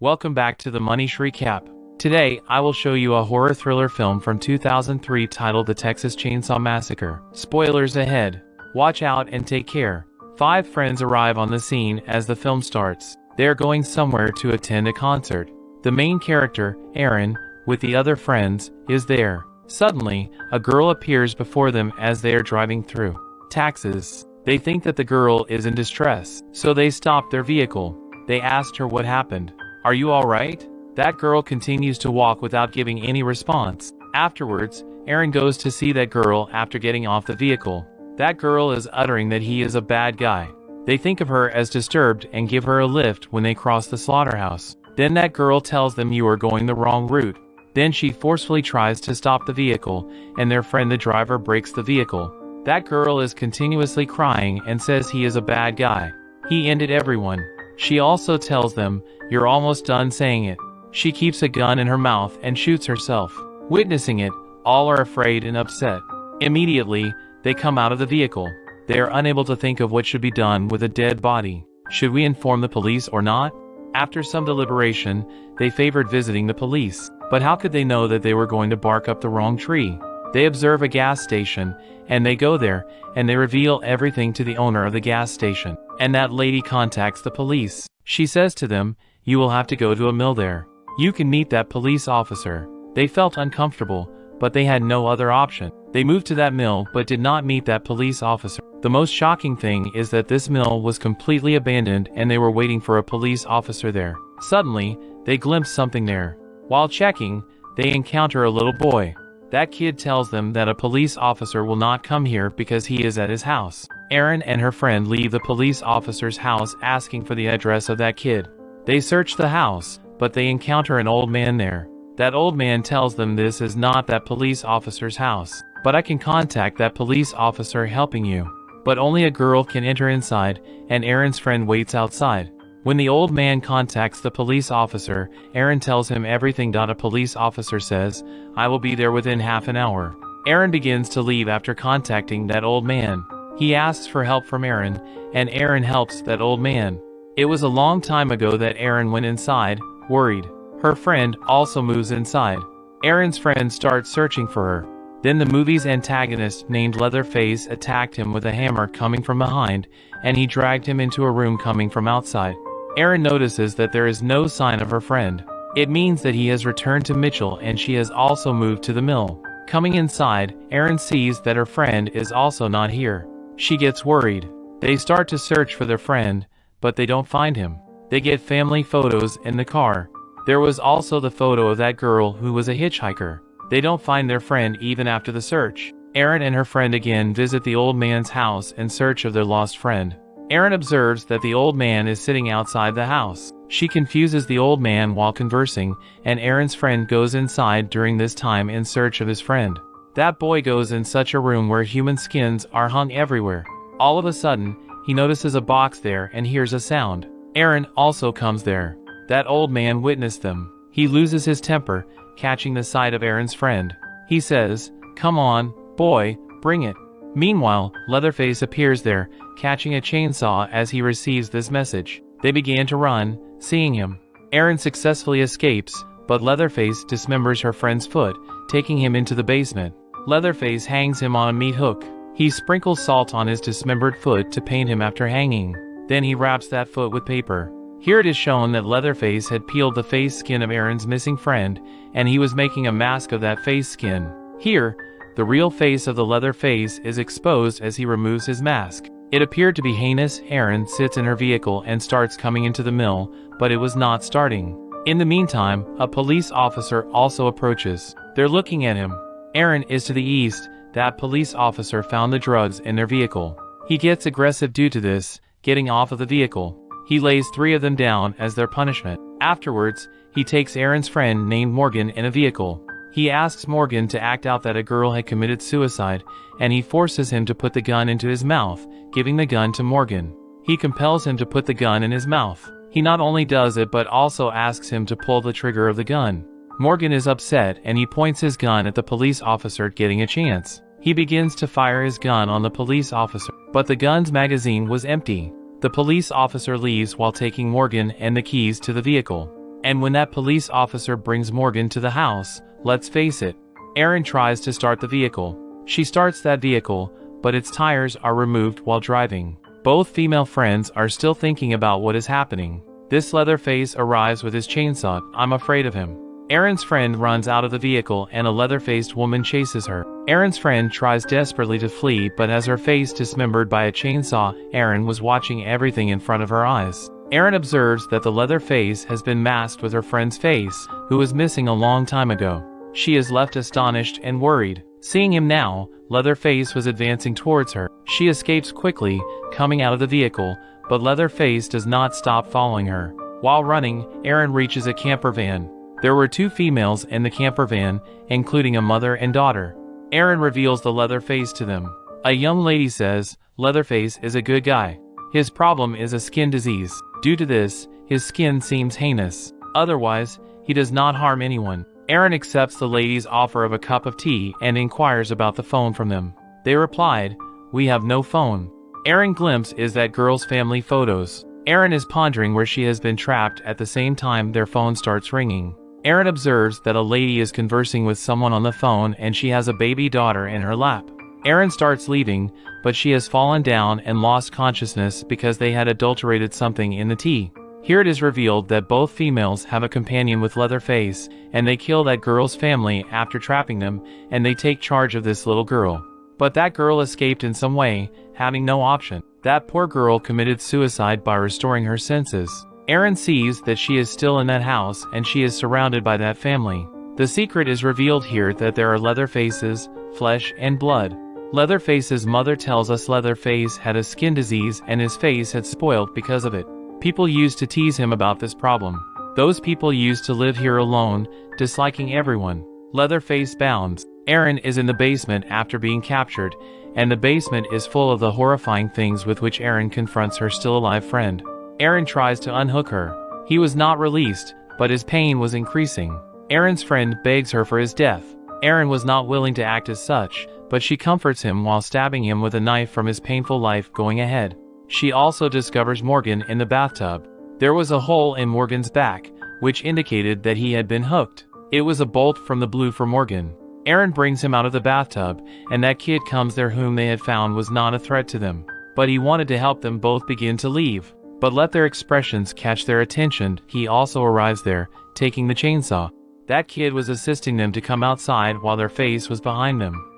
Welcome back to the Money Recap. Today, I will show you a horror thriller film from 2003 titled The Texas Chainsaw Massacre. Spoilers ahead. Watch out and take care. Five friends arrive on the scene as the film starts. They are going somewhere to attend a concert. The main character, Erin, with the other friends, is there. Suddenly, a girl appears before them as they are driving through. Texas. They think that the girl is in distress, so they stop their vehicle. They asked her what happened. Are you alright? That girl continues to walk without giving any response. Afterwards, Erin goes to see that girl after getting off the vehicle. That girl is uttering that he is a bad guy. They think of her as disturbed and give her a lift when they cross the slaughterhouse. Then that girl tells them you are going the wrong route. Then she forcefully tries to stop the vehicle, and their friend the driver breaks the vehicle. That girl is continuously crying and says he is a bad guy. He ended everyone. She also tells them, you're almost done saying it. She keeps a gun in her mouth and shoots herself. Witnessing it, all are afraid and upset. Immediately, they come out of the vehicle. They are unable to think of what should be done with a dead body. Should we inform the police or not? After some deliberation, they favored visiting the police. But how could they know that they were going to bark up the wrong tree? They observe a gas station, and they go there, and they reveal everything to the owner of the gas station. And that lady contacts the police. She says to them, you will have to go to a mill there. You can meet that police officer. They felt uncomfortable, but they had no other option. They moved to that mill but did not meet that police officer. The most shocking thing is that this mill was completely abandoned and they were waiting for a police officer there. Suddenly, they glimpse something there. While checking, they encounter a little boy. That kid tells them that a police officer will not come here because he is at his house. Erin and her friend leave the police officer's house asking for the address of that kid. They search the house, but they encounter an old man there. That old man tells them this is not that police officer's house, but I can contact that police officer helping you. But only a girl can enter inside, and Erin's friend waits outside. When the old man contacts the police officer, Erin tells him everything. A police officer says, I will be there within half an hour. Erin begins to leave after contacting that old man. He asks for help from Erin, and Erin helps that old man. It was a long time ago that Erin went inside, worried. Her friend also moves inside. Erin's friend starts searching for her. Then the movie's antagonist named Leatherface attacked him with a hammer coming from behind, and he dragged him into a room coming from outside. Erin notices that there is no sign of her friend. It means that he has returned to Mitchell and she has also moved to the mill. Coming inside, Erin sees that her friend is also not here. She gets worried. They start to search for their friend, but they don't find him. They get family photos in the car. There was also the photo of that girl who was a hitchhiker. They don't find their friend even after the search. Erin and her friend again visit the old man's house in search of their lost friend. Erin observes that the old man is sitting outside the house. She confuses the old man while conversing, and Erin's friend goes inside during this time in search of his friend. That boy goes in such a room where human skins are hung everywhere. All of a sudden, he notices a box there and hears a sound. Erin also comes there. That old man witnessed them. He loses his temper, catching the sight of Erin's friend. He says, Come on, boy, bring it. Meanwhile, Leatherface appears there, catching a chainsaw as he receives this message. They began to run, seeing him. Erin successfully escapes, but Leatherface dismembers her friend's foot, taking him into the basement. Leatherface hangs him on a meat hook. He sprinkles salt on his dismembered foot to paint him after hanging. Then he wraps that foot with paper. Here it is shown that Leatherface had peeled the face skin of Erin's missing friend, and he was making a mask of that face skin. Here, the real face of the Leatherface is exposed as he removes his mask. It appeared to be heinous. Erin sits in her vehicle and starts coming into the mill, but it was not starting. In the meantime, a police officer also approaches. They're looking at him. Erin is to the east. That police officer found the drugs in their vehicle. He gets aggressive due to this, getting off of the vehicle. He lays three of them down as their punishment. Afterwards, he takes Erin's friend named Morgan in a vehicle. He asks Morgan to act out that a girl had committed suicide, and he forces him to put the gun into his mouth, giving the gun to Morgan. He compels him to put the gun in his mouth. He not only does it but also asks him to pull the trigger of the gun. Morgan is upset and he points his gun at the police officer getting a chance. He begins to fire his gun on the police officer, but the gun's magazine was empty. The police officer leaves while taking Morgan and the keys to the vehicle. And when that police officer brings Morgan to the house, let's face it, Erin tries to start the vehicle. She starts that vehicle, but its tires are removed while driving. Both female friends are still thinking about what is happening. This Leatherface arrives with his chainsaw, I'm afraid of him. Erin's friend runs out of the vehicle and a leather-faced woman chases her. Erin's friend tries desperately to flee but has her face dismembered by a chainsaw, Erin was watching everything in front of her eyes. Erin observes that the leather face has been masked with her friend's face, who was missing a long time ago. She is left astonished and worried. Seeing him now, Leatherface was advancing towards her. She escapes quickly, coming out of the vehicle, but Leatherface does not stop following her. While running, Erin reaches a camper van. There were two females in the camper van, including a mother and daughter. Erin reveals the Leatherface to them. A young lady says, Leatherface is a good guy. His problem is a skin disease. Due to this, his skin seems heinous. Otherwise, he does not harm anyone. Erin accepts the lady's offer of a cup of tea and inquires about the phone from them. They replied, We have no phone. Erin glimpse is that girl's family photos. Erin is pondering where she has been trapped at the same time their phone starts ringing. Erin observes that a lady is conversing with someone on the phone and she has a baby daughter in her lap. Erin starts leaving, but she has fallen down and lost consciousness because they had adulterated something in the tea. Here it is revealed that both females have a companion with Leatherface, and they kill that girl's family after trapping them, and they take charge of this little girl. But that girl escaped in some way, having no option. That poor girl committed suicide by restoring her senses. Erin sees that she is still in that house and she is surrounded by that family. The secret is revealed here that there are leather faces, flesh and blood. Leatherface's mother tells us Leatherface had a skin disease and his face had spoiled because of it. People used to tease him about this problem. Those people used to live here alone, disliking everyone. Leatherface bounds. Erin is in the basement after being captured, and the basement is full of the horrifying things with which Erin confronts her still alive friend. Erin tries to unhook her. He was not released, but his pain was increasing. Erin's friend begs her for his death. Erin was not willing to act as such, but she comforts him while stabbing him with a knife from his painful life going ahead. She also discovers Morgan in the bathtub. There was a hole in Morgan's back, which indicated that he had been hooked. It was a bolt from the blue for Morgan. Erin brings him out of the bathtub, and that kid comes there whom they had found was not a threat to them. But he wanted to help them both begin to leave. But let their expressions catch their attention, he also arrives there, taking the chainsaw. That kid was assisting them to come outside while their face was behind them.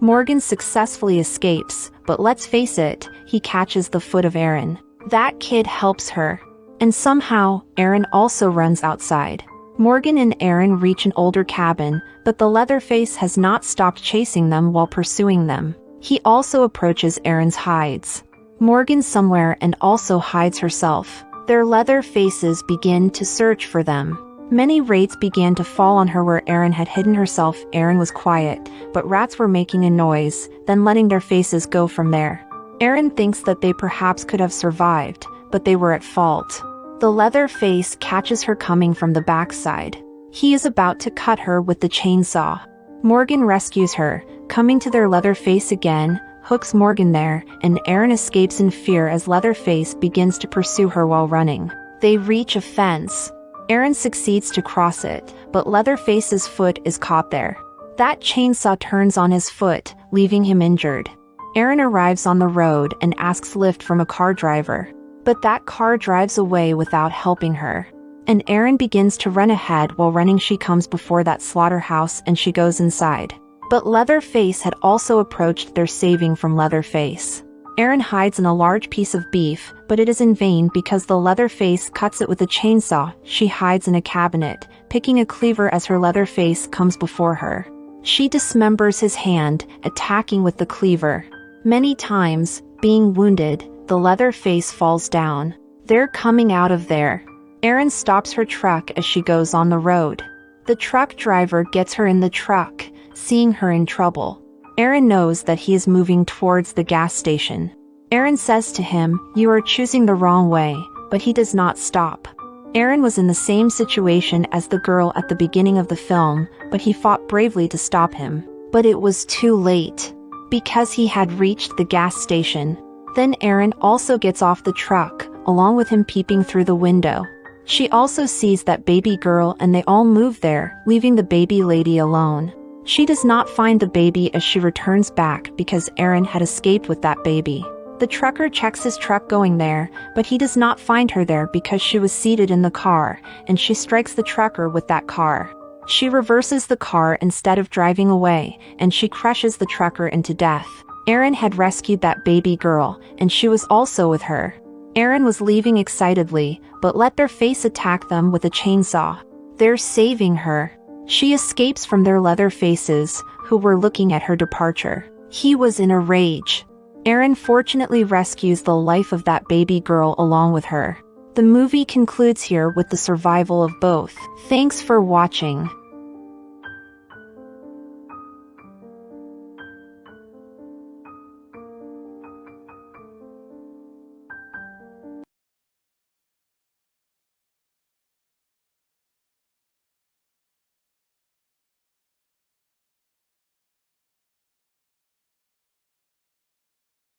Morgan successfully escapes, but let's face it, he catches the foot of Erin. That kid helps her. And somehow, Erin also runs outside. Morgan and Erin reach an older cabin, but the Leatherface has not stopped chasing them while pursuing them. He also approaches Erin's hides. Morgan somewhere and also hides herself. Their leather faces begin to search for them. Many rats began to fall on her where Erin had hidden herself. Erin was quiet, but rats were making a noise, then letting their faces go from there. Erin thinks that they perhaps could have survived, but they were at fault. The leather face catches her coming from the backside. He is about to cut her with the chainsaw. Morgan rescues her, coming to their leather face again, hooks Morgan there, and Erin escapes in fear as Leatherface begins to pursue her while running. They reach a fence. Erin succeeds to cross it, but Leatherface's foot is caught there. That chainsaw turns on his foot, leaving him injured. Erin arrives on the road and asks lift from a car driver. But that car drives away without helping her. And Erin begins to run ahead while running she comes before that slaughterhouse and she goes inside. But Leatherface had also approached their saving from Leatherface. Erin hides in a large piece of beef, but it is in vain because the Leatherface cuts it with a chainsaw. She hides in a cabinet, picking a cleaver as her Leatherface comes before her. She dismembers his hand, attacking with the cleaver. Many times, being wounded, the Leatherface falls down. They're coming out of there. Erin stops her truck as she goes on the road. The truck driver gets her in the truck, seeing her in trouble. Erin knows that he is moving towards the gas station. Erin says to him, You are choosing the wrong way, but he does not stop. Erin was in the same situation as the girl at the beginning of the film, but he fought bravely to stop him. But it was too late. Because he had reached the gas station. Then Erin also gets off the truck, along with him peeping through the window. She also sees that baby girl and they all move there, leaving the baby lady alone. She does not find the baby as she returns back because Erin had escaped with that baby. The trucker checks his truck going there, but he does not find her there because she was seated in the car, and she strikes the trucker with that car. She reverses the car instead of driving away, and she crushes the trucker into death. Erin had rescued that baby girl, and she was also with her. Erin was leaving excitedly, but let their face attack them with a chainsaw. They're saving her. She escapes from their leather faces, who were looking at her departure. He was in a rage. Erin fortunately rescues the life of that baby girl along with her. The movie concludes here with the survival of both. Thanks for watching.